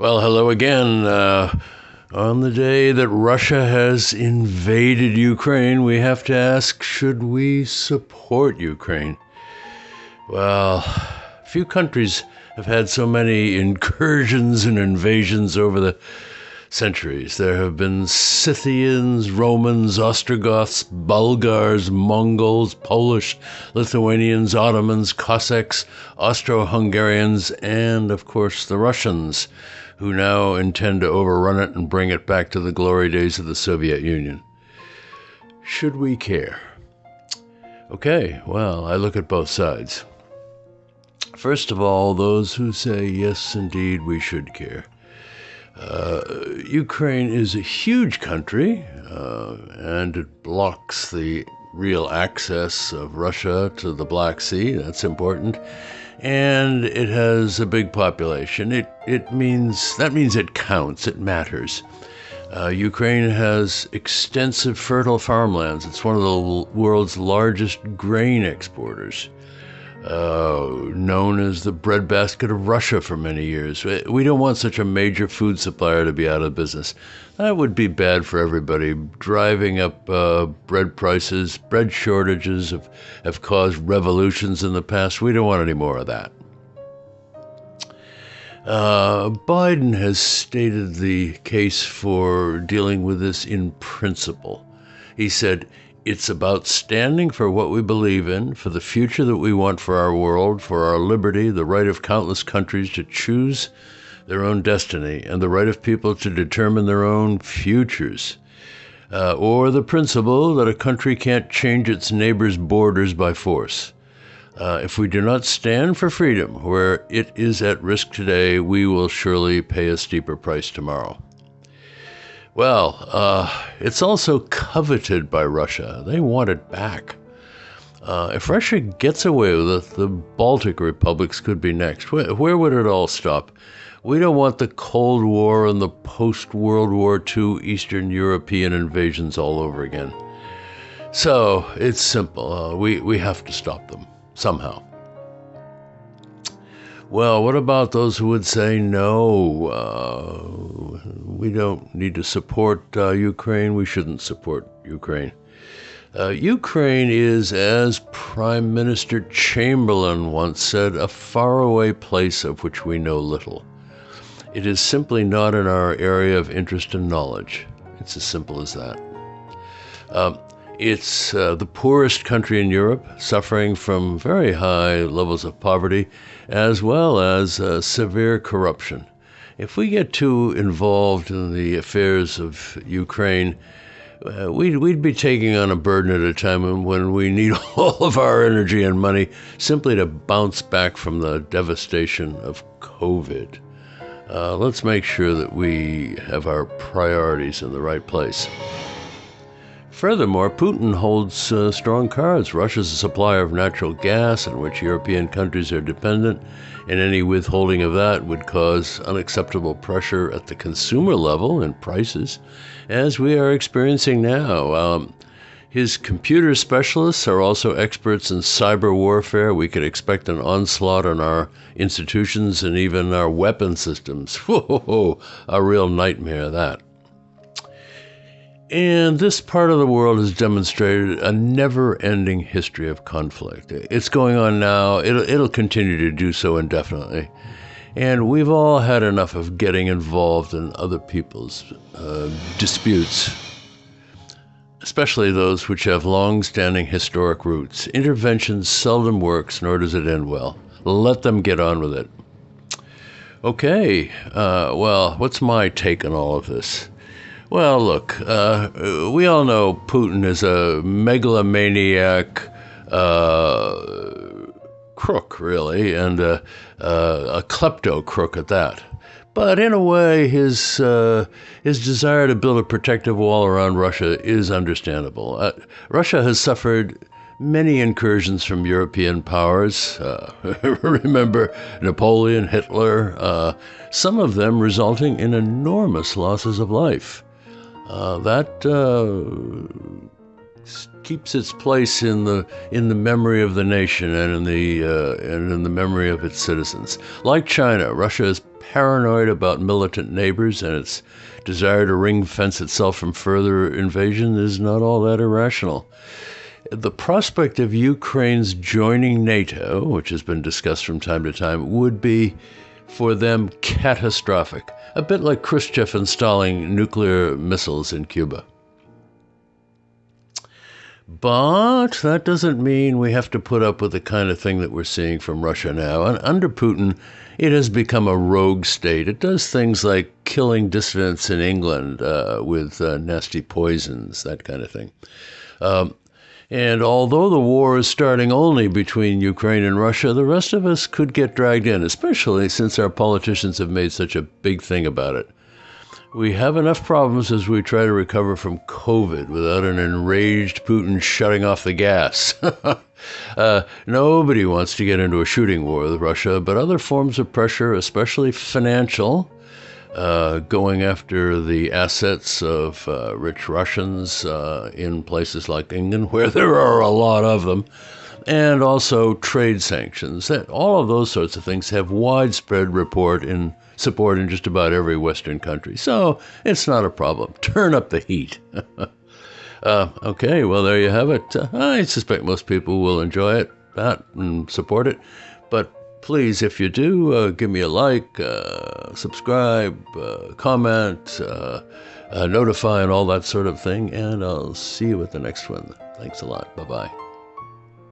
Well, hello again. Uh, on the day that Russia has invaded Ukraine, we have to ask should we support Ukraine? Well, few countries have had so many incursions and invasions over the centuries. There have been Scythians, Romans, Ostrogoths, Bulgars, Mongols, Polish, Lithuanians, Ottomans, Cossacks, Austro Hungarians, and of course the Russians, who now intend to overrun it and bring it back to the glory days of the Soviet Union. Should we care? Okay, well, I look at both sides. First of all, those who say, yes, indeed, we should care. Uh, Ukraine is a huge country, uh, and it blocks the real access of Russia to the Black Sea. That's important. And it has a big population. It, it means, that means it counts, it matters. Uh, Ukraine has extensive fertile farmlands. It's one of the world's largest grain exporters known as the breadbasket of Russia for many years. We don't want such a major food supplier to be out of business. That would be bad for everybody. Driving up uh, bread prices, bread shortages have, have caused revolutions in the past. We don't want any more of that. Uh, Biden has stated the case for dealing with this in principle. He said, it's about standing for what we believe in, for the future that we want for our world, for our liberty, the right of countless countries to choose their own destiny, and the right of people to determine their own futures. Uh, or the principle that a country can't change its neighbor's borders by force. Uh, if we do not stand for freedom where it is at risk today, we will surely pay a steeper price tomorrow. Well, uh, it's also coveted by Russia. They want it back. Uh, if Russia gets away with it, the Baltic republics could be next. Where, where, would it all stop? We don't want the Cold War and the post World War II Eastern European invasions all over again. So it's simple. Uh, we, we have to stop them somehow. Well, what about those who would say no? Uh, we don't need to support uh, Ukraine. We shouldn't support Ukraine. Uh, Ukraine is, as Prime Minister Chamberlain once said, a faraway place of which we know little. It is simply not in our area of interest and knowledge. It's as simple as that. Uh, it's uh, the poorest country in Europe, suffering from very high levels of poverty, as well as uh, severe corruption. If we get too involved in the affairs of Ukraine, uh, we'd, we'd be taking on a burden at a time when we need all of our energy and money simply to bounce back from the devastation of COVID. Uh, let's make sure that we have our priorities in the right place. Furthermore, Putin holds uh, strong cards. Russia's a supplier of natural gas, on which European countries are dependent, and any withholding of that would cause unacceptable pressure at the consumer level in prices, as we are experiencing now. Um, his computer specialists are also experts in cyber warfare. We could expect an onslaught on our institutions and even our weapon systems. Whoa, a real nightmare, that. And this part of the world has demonstrated a never ending history of conflict. It's going on now, it'll, it'll continue to do so indefinitely. And we've all had enough of getting involved in other people's uh, disputes, especially those which have long standing historic roots. Intervention seldom works, nor does it end well. Let them get on with it. Okay, uh, well, what's my take on all of this? Well, look, uh, we all know Putin is a megalomaniac uh, crook, really, and uh, a klepto crook at that. But in a way, his uh, his desire to build a protective wall around Russia is understandable. Uh, Russia has suffered many incursions from European powers. Uh, remember Napoleon, Hitler, uh, some of them resulting in enormous losses of life. Uh, that uh, keeps its place in the in the memory of the nation and in the uh, and in the memory of its citizens. Like China, Russia is paranoid about militant neighbors, and its desire to ring fence itself from further invasion is not all that irrational. The prospect of Ukraine's joining NATO, which has been discussed from time to time, would be for them catastrophic, a bit like Khrushchev installing nuclear missiles in Cuba. But that doesn't mean we have to put up with the kind of thing that we're seeing from Russia now. And under Putin, it has become a rogue state. It does things like killing dissidents in England uh, with uh, nasty poisons, that kind of thing. Um, and although the war is starting only between Ukraine and Russia, the rest of us could get dragged in, especially since our politicians have made such a big thing about it. We have enough problems as we try to recover from COVID without an enraged Putin shutting off the gas. uh, nobody wants to get into a shooting war with Russia, but other forms of pressure, especially financial, uh, going after the assets of uh, rich Russians uh, in places like England, where there are a lot of them, and also trade sanctions. That all of those sorts of things have widespread report in support in just about every Western country. So it's not a problem. Turn up the heat. uh, okay, well, there you have it. I suspect most people will enjoy it, that, and support it. But please, if you do, uh, give me a like, uh, subscribe, uh, comment, uh, notify, and all that sort of thing. And I'll see you at the next one. Thanks a lot. Bye bye.